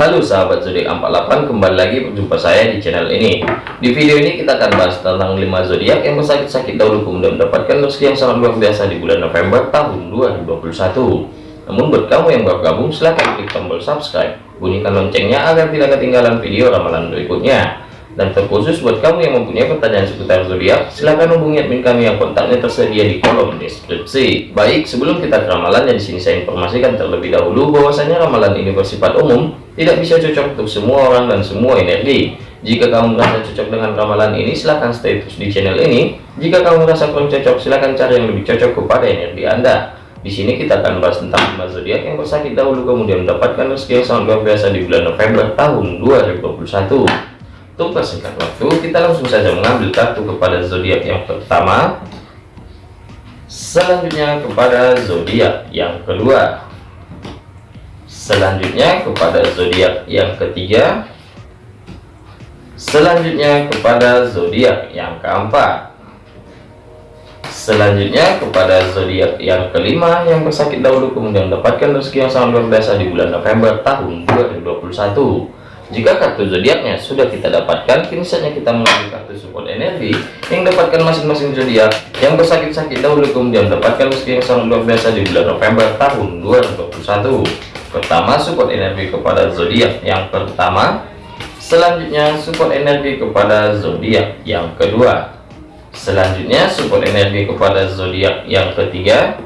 Halo sahabat zodiak 48 kembali lagi berjumpa saya di channel ini. Di video ini kita akan bahas tentang 5 zodiak yang bersakit-sakit dahulu kemudian mendapatkan rezeki yang sangat luar biasa di bulan November tahun 2021 namun buat kamu yang baru gabung silahkan klik tombol subscribe. Bunyikan loncengnya agar tidak ketinggalan video ramalan berikutnya dan terkhusus buat kamu yang mempunyai pertanyaan seputar zodiak, silahkan hubungi admin kami yang kontaknya tersedia di kolom deskripsi. Baik, sebelum kita ke ramalannya di sini saya informasikan terlebih dahulu bahwasanya ramalan ini bersifat umum, tidak bisa cocok untuk semua orang dan semua energi. Jika kamu merasa cocok dengan ramalan ini, silahkan stay terus di channel ini. Jika kamu merasa kurang cocok, silahkan cari yang lebih cocok kepada energi Anda. Di sini kita akan bahas tentang zodiak yang bersakit dahulu kemudian mendapatkan rezeki yang sangat luar biasa di bulan November tahun 2021 untuk persingkat waktu kita langsung saja mengambil kartu kepada zodiak yang pertama. Selanjutnya kepada zodiak yang kedua. Selanjutnya kepada zodiak yang ketiga. Selanjutnya kepada zodiak yang keempat. Selanjutnya kepada zodiak yang kelima yang bersakit dahulu kemudian mendapatkan rezeki yang sangat luar biasa di bulan November tahun 2021 jika kartu zodiaknya sudah kita dapatkan, kini saatnya kita mengambil kartu support energi yang dapatkan masing-masing zodiak yang bersakit-sakit dahulu kemudian mendapatkan rezeki yang sangat luar biasa di bulan November tahun 2021. Pertama, support energi kepada zodiak yang pertama. Selanjutnya, support energi kepada zodiak yang kedua. Selanjutnya, support energi kepada zodiak yang ketiga.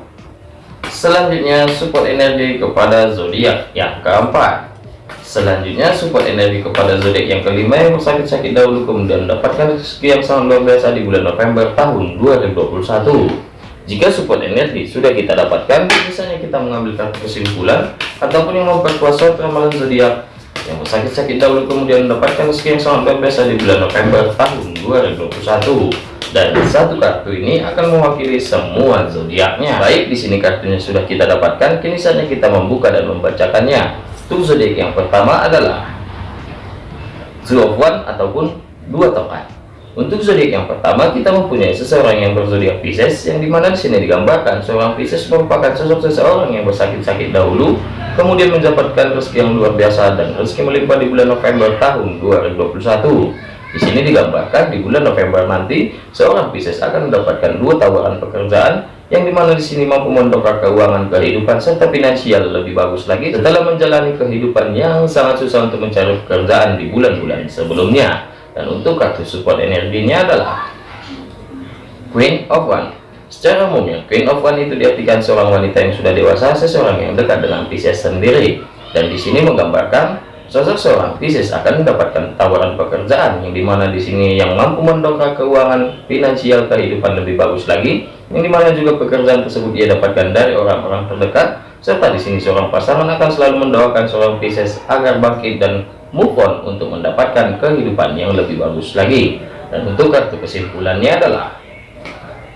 Selanjutnya, support energi kepada zodiak yang keempat. Selanjutnya support energi kepada zodiak yang kelima yang bersakit-sakit dahulu kemudian mendapatkan rezeki yang sangat luar biasa di bulan November tahun 2021. Jika support energi sudah kita dapatkan, misalnya kita mengambil kartu kesimpulan ataupun yang memperkuat suatu ramalan zodiak yang bersakit-sakit dahulu kemudian mendapatkan rezeki yang sangat luar biasa di bulan November tahun 2021 dan satu kartu ini akan mewakili semua zodiaknya. Baik, di sini kartunya sudah kita dapatkan, kini saatnya kita membuka dan membacakannya. Zodiak yang pertama adalah One ataupun dua tongkat. Untuk zodiak yang pertama kita mempunyai seseorang yang berzodiak Pisces yang di mana di sini digambarkan seorang Pisces merupakan sosok seseorang yang bersakit-sakit dahulu kemudian mendapatkan rezeki yang luar biasa dan rezeki melimpah di bulan November tahun 2021. Di sini digambarkan di bulan November nanti seorang Pisces akan mendapatkan dua tawaran pekerjaan yang di mana di sini mampu mendongkrak keuangan kehidupan serta finansial lebih bagus lagi setelah menjalani kehidupan yang sangat susah untuk mencari pekerjaan di bulan-bulan sebelumnya. Dan untuk kartu support energinya adalah Queen of One. Secara umumnya Queen of One itu diartikan seorang wanita yang sudah dewasa seseorang yang dekat dengan Pisces sendiri. Dan di sini menggambarkan Sosok seorang Pisces akan mendapatkan tawaran pekerjaan yang di mana di sini yang mampu mendongkrak keuangan finansial kehidupan lebih bagus lagi, yang di mana juga pekerjaan tersebut ia dapatkan dari orang-orang terdekat, serta di sini seorang pasangan akan selalu mendoakan seorang Pisces agar bangkit dan move on untuk mendapatkan kehidupan yang lebih bagus lagi. Dan untuk kartu kesimpulannya adalah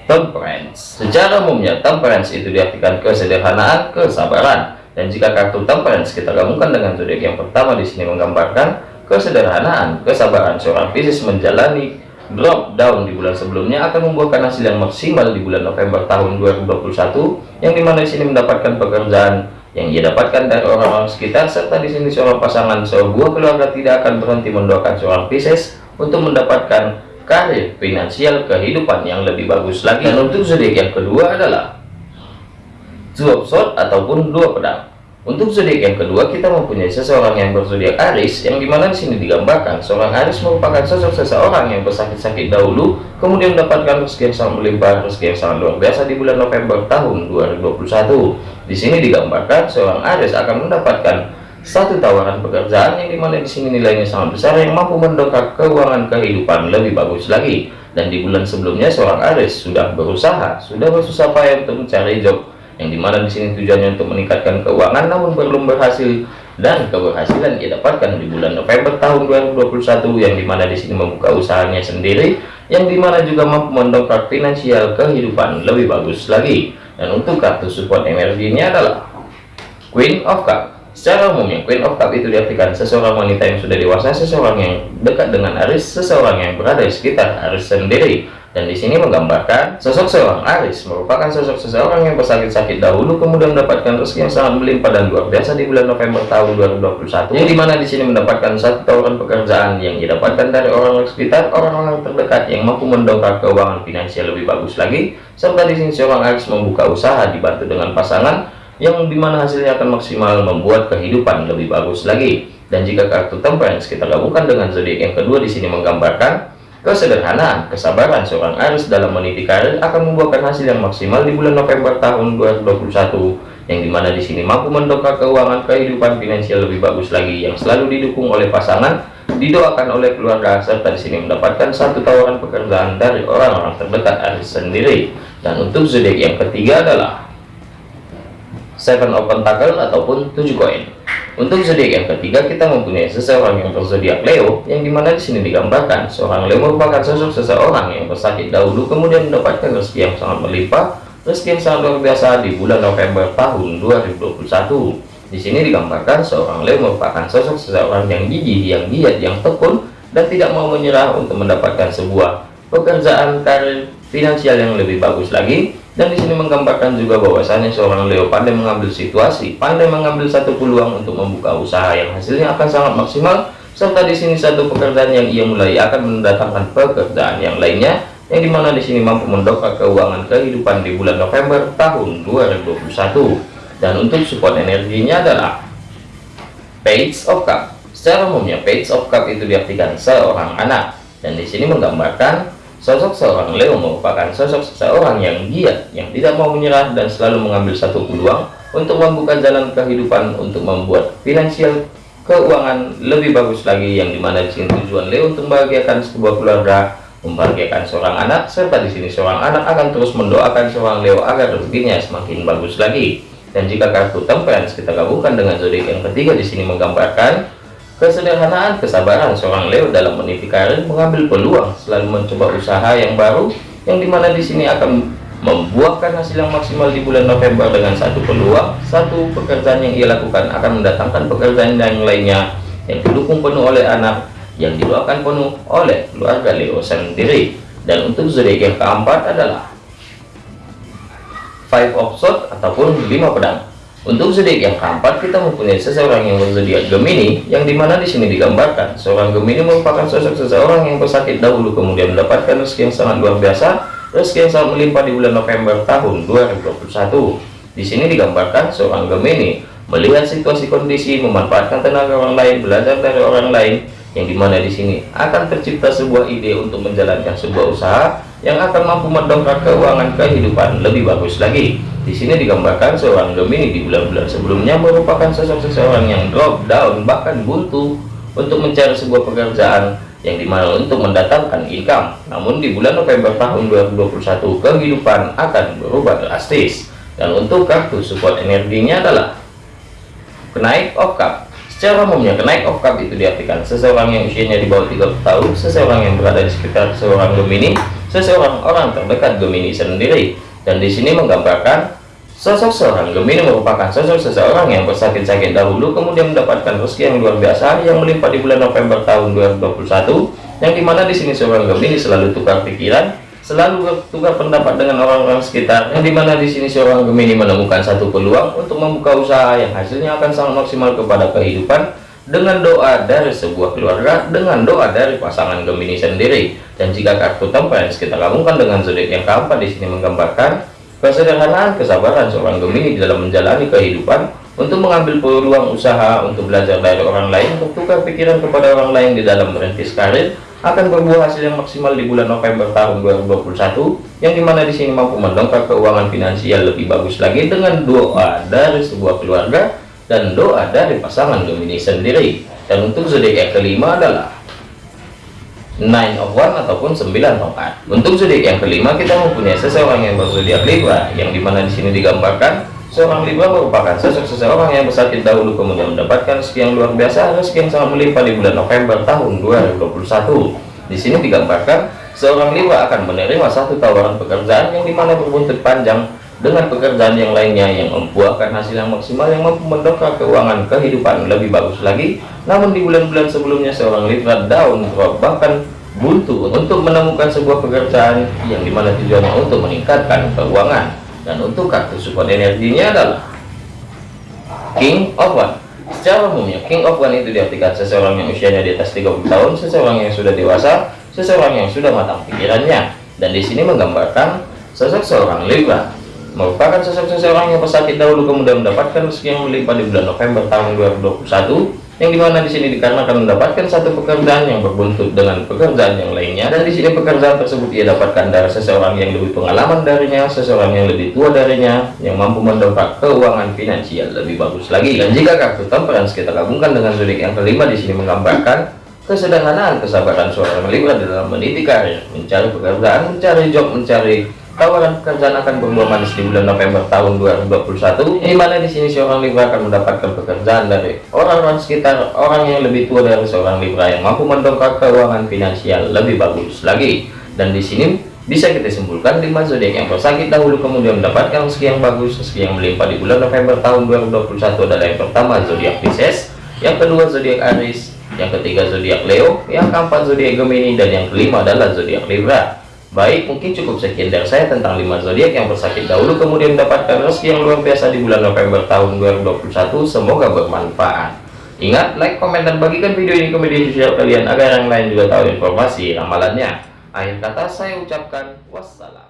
Temperance. Secara umumnya Temperance itu diartikan kesederhanaan, kesabaran dan jika kartu temperance kita gabungkan dengan zodiak yang pertama di sini menggambarkan kesederhanaan, kesabaran seorang Pisces menjalani drop down di bulan sebelumnya akan membuahkan hasil yang maksimal di bulan November tahun 2021 yang di mana di sini mendapatkan pekerjaan yang ia dapatkan dari orang-orang sekitar serta di sini seorang pasangan sebuah keluarga tidak akan berhenti mendoakan seorang Pisces untuk mendapatkan karir finansial kehidupan yang lebih bagus lagi dan untuk zodiak yang kedua adalah Two of ataupun dua pedang. Untuk zodiak yang kedua kita mempunyai seseorang yang berzodiak Aris yang di mana di sini digambarkan seorang Aris merupakan sosok seseorang yang bersakit-sakit dahulu kemudian mendapatkan rezeki yang sangat melimpah rezeki yang sangat luar biasa di bulan November tahun 2021. Di sini digambarkan seorang Aris akan mendapatkan satu tawaran pekerjaan yang di mana di sini nilainya sangat besar yang mampu mendongkrak keuangan kehidupan lebih bagus lagi dan di bulan sebelumnya seorang Aris sudah berusaha sudah bersusah payah untuk mencari job yang di mana di sini tujuannya untuk meningkatkan keuangan namun belum berhasil. Dan keberhasilan ia dapatkan di bulan November tahun 2021 yang di mana di sini membuka usahanya sendiri yang di mana juga mampu mendongkrak finansial kehidupan lebih bagus lagi. Dan untuk kartu support energinya adalah Queen of Cup. Secara umumnya Queen of Cup itu diartikan seseorang wanita yang sudah dewasa seseorang yang dekat dengan Aris seseorang yang berada di sekitar Aris sendiri dan di sini menggambarkan sosok seorang Aris merupakan sosok seseorang yang bersakit-sakit dahulu kemudian mendapatkan rezeki yang sangat melimpah dan luar biasa di bulan November tahun 2021 yang di mana di sini mendapatkan satu tawaran pekerjaan yang didapatkan dari orang sekitar orang-orang terdekat yang mampu mendongkrak keuangan finansial lebih bagus lagi serta di sini seorang Aris membuka usaha dibantu dengan pasangan yang di mana hasilnya akan maksimal membuat kehidupan lebih bagus lagi. Dan jika kartu temperance kita gabungkan dengan zodiak yang kedua di sini menggambarkan Kesederhanaan, kesabaran seorang Aries dalam meniti karir akan membuahkan hasil yang maksimal di bulan November tahun 2021 yang di mana di sini mampu mendongkrak keuangan kehidupan finansial lebih bagus lagi yang selalu didukung oleh pasangan didoakan oleh keluarga serta di sini mendapatkan satu tawaran pekerjaan dari orang-orang terdekat Aries sendiri. Dan untuk zodiak yang ketiga adalah Seven of Pentacle ataupun tujuh koin untuk zodiak yang ketiga kita mempunyai seseorang yang berzodiak Leo yang di mana di sini digambarkan seorang Leo merupakan sosok seseorang yang bersakit dahulu kemudian mendapatkan rezeki yang sangat melimpah rezeki yang sangat luar biasa di bulan November tahun 2021 di sini digambarkan seorang Leo merupakan sosok seseorang yang gigih yang giat yang tekun dan tidak mau menyerah untuk mendapatkan sebuah pekerjaan karir finansial yang lebih bagus lagi dan di sini menggambarkan juga bahwasannya seorang Leo pandai mengambil situasi, pandai mengambil satu peluang untuk membuka usaha yang hasilnya akan sangat maksimal, serta di sini satu pekerjaan yang ia mulai akan mendatangkan pekerjaan yang lainnya, yang di mana di sini mampu mendongkrak keuangan kehidupan di bulan November tahun 2021. Dan untuk support energinya adalah Page of Cup. Secara umumnya Page of Cup itu diartikan seorang anak, dan di sini menggambarkan Sosok seorang Leo merupakan sosok seseorang yang giat, yang tidak mau menyerah dan selalu mengambil satu peluang untuk membuka jalan kehidupan untuk membuat finansial keuangan lebih bagus lagi yang di mana di sini tujuan Leo untuk membahagiakan sebuah keluarga, membahagiakan seorang anak, serta di sini seorang anak akan terus mendoakan seorang Leo agar rezekinya semakin bagus lagi. Dan jika kartu temperance kita gabungkan dengan zodiak yang ketiga di sini menggambarkan Kesederhanaan, kesabaran seorang Leo dalam meniti karir mengambil peluang, selalu mencoba usaha yang baru, yang di mana di sini akan membuahkan hasil yang maksimal di bulan November dengan satu peluang, satu pekerjaan yang ia lakukan akan mendatangkan pekerjaan yang lainnya yang didukung penuh oleh anak, yang didoakan penuh oleh keluarga Leo sendiri. Dan untuk zodiak keempat adalah Five of Swords ataupun lima pedang. Untuk zodiak yang keempat kita mempunyai seseorang yang berzodiak Gemini yang di mana di sini digambarkan seorang Gemini merupakan sosok seseorang yang bersakit dahulu kemudian mendapatkan rezeki yang sangat luar biasa rezeki yang sangat melimpah di bulan November tahun 2021 di sini digambarkan seorang Gemini melihat situasi kondisi memanfaatkan tenaga orang lain belajar dari orang lain yang di mana di sini akan tercipta sebuah ide untuk menjalankan sebuah usaha yang akan mampu mendongkrak keuangan kehidupan lebih bagus lagi di sini digambarkan seorang Gemini di bulan-bulan sebelumnya merupakan sosok seseorang yang drop down bahkan buntu untuk mencari sebuah pekerjaan yang di mana untuk mendatangkan income. Namun di bulan November tahun 2021 kehidupan akan berubah drastis. Dan untuk kartu support energinya adalah kenaik of cup. Secara umumnya kenaik cup itu diartikan seseorang yang usianya di bawah 30 tahun, seseorang yang berada di sekitar seorang Gemini, seseorang orang terdekat Gemini sendiri. Dan di sini menggambarkan Sosok seorang Gemini merupakan sosok seseorang yang bersakit-sakit dahulu kemudian mendapatkan rezeki yang luar biasa yang melimpah di bulan November tahun 2021 yang di mana di sini seorang Gemini selalu tukar pikiran selalu bertukar pendapat dengan orang-orang sekitar. Yang di mana di sini seorang Gemini menemukan satu peluang untuk membuka usaha yang hasilnya akan sangat maksimal kepada kehidupan dengan doa dari sebuah keluarga dengan doa dari pasangan Gemini sendiri. Dan jika kartu temperance kita gabungkan dengan zodiak yang keempat di sini menggambarkan Kesederhanaan kesabaran seorang Gemini dalam menjalani kehidupan untuk mengambil peluang usaha untuk belajar dari orang lain untuk tukar pikiran kepada orang lain di dalam merintis karir akan berbuah hasil yang maksimal di bulan November tahun 2021 yang di mana di sini mampu mendongkrak keuangan finansial lebih bagus lagi dengan doa dari sebuah keluarga dan doa dari pasangan Gemini sendiri. Dan untuk zodiak yang kelima adalah nine of one ataupun 9 tongkat untuk zodiak yang kelima kita mempunyai seseorang yang berzodiak Libra yang di mana di sini digambarkan seorang Libra merupakan sosok seseorang yang bersakit dahulu kemudian mendapatkan rezeki yang luar biasa rezeki yang sangat melimpah di bulan November tahun 2021 di sini digambarkan seorang Libra akan menerima satu tawaran pekerjaan yang di mana berbuntut panjang dengan pekerjaan yang lainnya yang membuahkan hasil yang maksimal yang mampu mendongkrak keuangan kehidupan lebih bagus lagi. Namun di bulan-bulan sebelumnya seorang Libra down drop bahkan buntu untuk menemukan sebuah pekerjaan yang di mana tujuannya untuk meningkatkan keuangan dan untuk kartu support energinya adalah King of One. Secara umumnya King of One itu diartikan seseorang yang usianya di atas 30 tahun seseorang yang sudah dewasa seseorang yang sudah matang pikirannya. Dan di sini menggambarkan sosok seorang Libra. Merupakan sosok seseorang yang pesakit dahulu kemudian mendapatkan rezeki yang melimpah di bulan November tahun 2021 yang di mana di sini dikarenakan mendapatkan satu pekerjaan yang berbuntut dengan pekerjaan yang lainnya. Dan di sini pekerjaan tersebut ia dapatkan dari seseorang yang lebih pengalaman darinya seseorang yang lebih tua darinya yang mampu mendongkrak keuangan finansial lebih bagus lagi. Dan jika kartu temperance kita gabungkan dengan zodiak yang kelima di sini menggambarkan kesederhanaan kesabaran seorang Libra dalam meniti karir mencari pekerjaan mencari job mencari tawaran pekerjaan akan berbuah manis di bulan November tahun 2021 di mana di sini seorang Libra akan mendapatkan pekerjaan dari orang-orang sekitar orang yang lebih tua dari seorang Libra yang mampu mendongkrak keuangan finansial lebih bagus lagi. Dan di sini bisa kita simpulkan lima zodiak yang bersakit dahulu kemudian mendapatkan rezeki yang bagus rezeki yang melimpah di bulan November tahun 2021 adalah yang pertama zodiak Pisces yang kedua zodiak Aries yang ketiga zodiak Leo yang keempat zodiak Gemini dan yang kelima adalah zodiak Libra Baik, mungkin cukup sekian dari saya tentang 5 zodiak yang bersakit dahulu kemudian mendapatkan rezeki yang luar biasa di bulan November tahun 2021. Semoga bermanfaat. Ingat, like, komen, dan bagikan video ini ke media sosial kalian agar yang lain juga tahu informasi ramalannya. Akhir kata saya ucapkan wassalam.